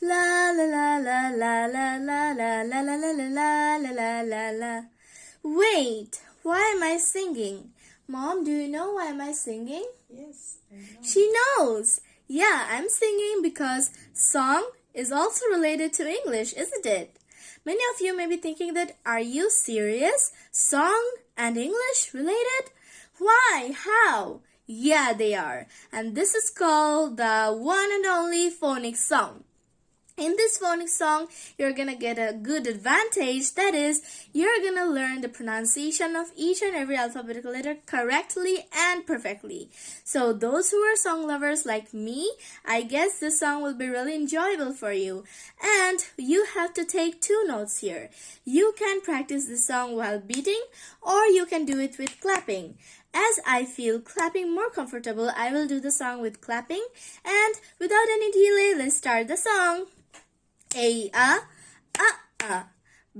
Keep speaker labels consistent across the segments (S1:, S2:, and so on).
S1: La la la la la la la la la la la la la la la la. Wait, why am I singing? Mom, do you know why am I singing?
S2: Yes, I know.
S1: She knows. Yeah, I'm singing because song is also related to English, isn't it? Many of you may be thinking that are you serious? Song and English related? Why? How? Yeah, they are. And this is called the one and only phonics song. In this phonics song, you're gonna get a good advantage. That is, you're gonna learn the pronunciation of each and every alphabetical letter correctly and perfectly. So those who are song lovers like me, I guess this song will be really enjoyable for you. And you have to take two notes here. You can practice this song while beating or you can do it with clapping. As I feel clapping more comfortable, I will do the song with clapping. And without any delay, let's start the song. A a a a.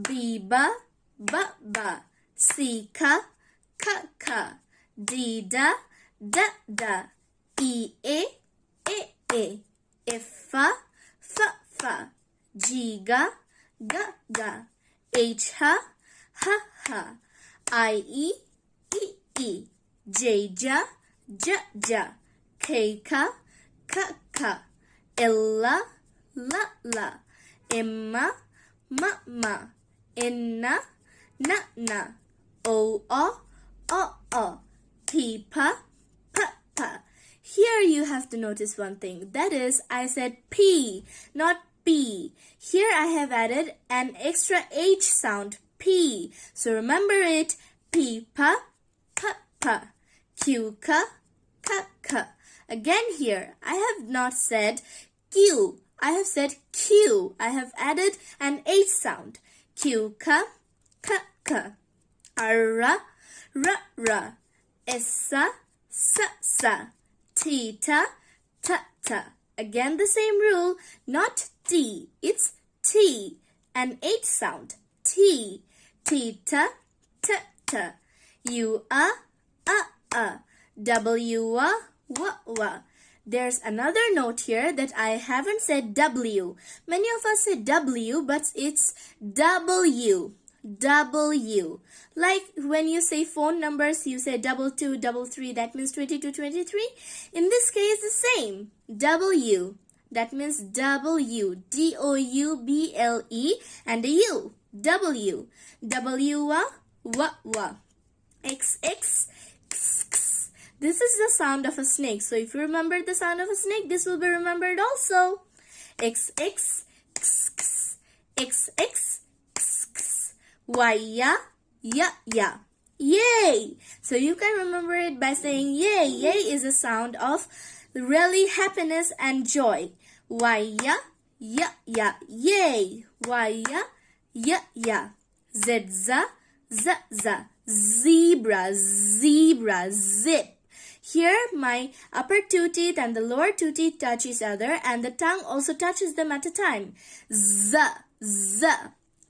S1: B ba ba ba C ka ka ka D da da da E e e e. F fa fa fa G ga ga ga H ha ha ha I e e e ಜೈಜ ಜ ಜ ಖೈಖ ಖ ಖ ಎಲ್ಲ ಲ ಲ ಎಮ್ಮ ಮ ಮ ಎನ್ನ ನ ನ o o o o p p p p. Here you have to notice one thing. That is i said p not B. here i have added an extra h sound p. So remember it p p. Q, ka, ka, ka. Again here, I have not said Q. I have said Q. I have added an H sound. Q, ka, ka, ka. Ra, ra, ra. Sa, sa. Tita, ta, ta. Again the same rule, not T. It's T. An H sound. T. Tita, ta, ta. U, a, a, a. W, a, wa, wa. There's another note here that I haven't said W. Many of us say W, but it's W. W. Like when you say phone numbers, you say double two, double three, that means 22, 23. In this case, the same. W. That means W. D-O-U-B-L-E and a U. W. W, wa. X, X, X, X. This is the sound of a snake. So if you remember the sound of a snake, this will be remembered also. X, X, X, X, X, X, X, X. Y, ya, ya, ya. Yay! So you can remember it by saying yay. Yay is a sound of really happiness and joy. Y, ya, ya, ya. Yay! Y, ya, ya, ya. Z. Zebra, zebra, zip. Here, my upper two teeth and the lower two teeth touch each other and the tongue also touches them at a time. Z, z,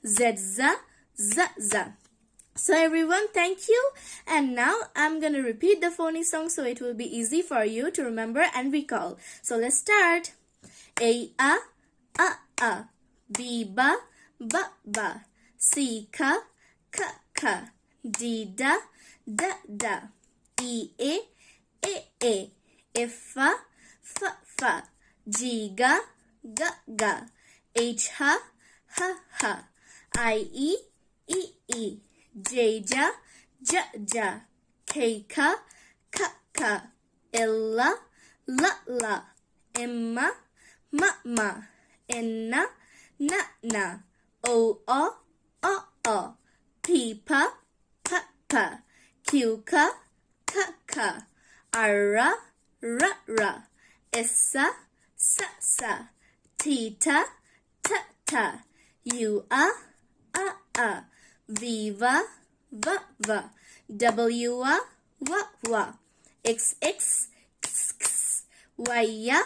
S1: z, z, z, z. So everyone, thank you. And now I'm going to repeat the phonics song so it will be easy for you to remember and recall. So let's start. A, a, a, a. B, ba, ba, ba. C, ka, ka, ka. D, da, da, da a a f a f f g ga ga ga h ha ha ha i e e e j ja ja ja k ka ka ka la la la ma ma na na o o o o p pa pa pa q ka ka ka ara, ra, ra, essa, sa, sa, tita, ta, ta, you, a, a, viva, va, va, w, a, wa, wa, x, x, x, x, y, ya,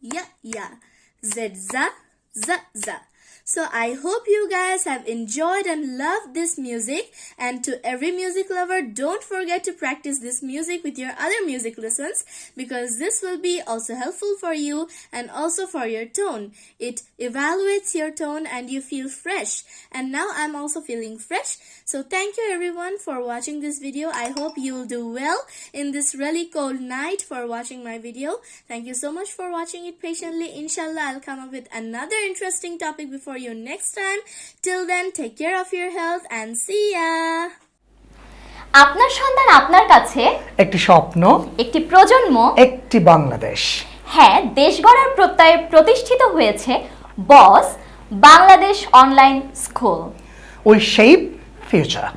S1: ya, ya, z, za, za, za. So I hope you guys have enjoyed and loved this music. And to every music lover, don't forget to practice this music with your other music lessons because this will be also helpful for you and also for your tone. It evaluates your tone and you feel fresh. And now I'm also feeling fresh. So thank you everyone for watching this video. I hope you will do well in this really cold night for watching my video. Thank you so much for watching it patiently. Inshallah, I'll come up with another interesting topic before you next time. Till then, take care of your health and see ya.
S2: আপনার সন্তান আপনার কাছে।
S3: একটি স্বপ্ন
S2: একটি প্রজন্ম।
S3: একটি বাংলাদেশ।
S2: হ্যাঁ দেশ গড়ার প্রত্যয়ে প্রতিষ্ঠিত হয়েছে boss Bangladesh online school.
S3: We shape future.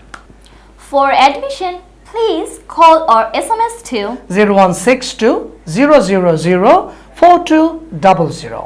S2: For admission please call or S M S two
S3: zero one six two zero zero zero four two double zero.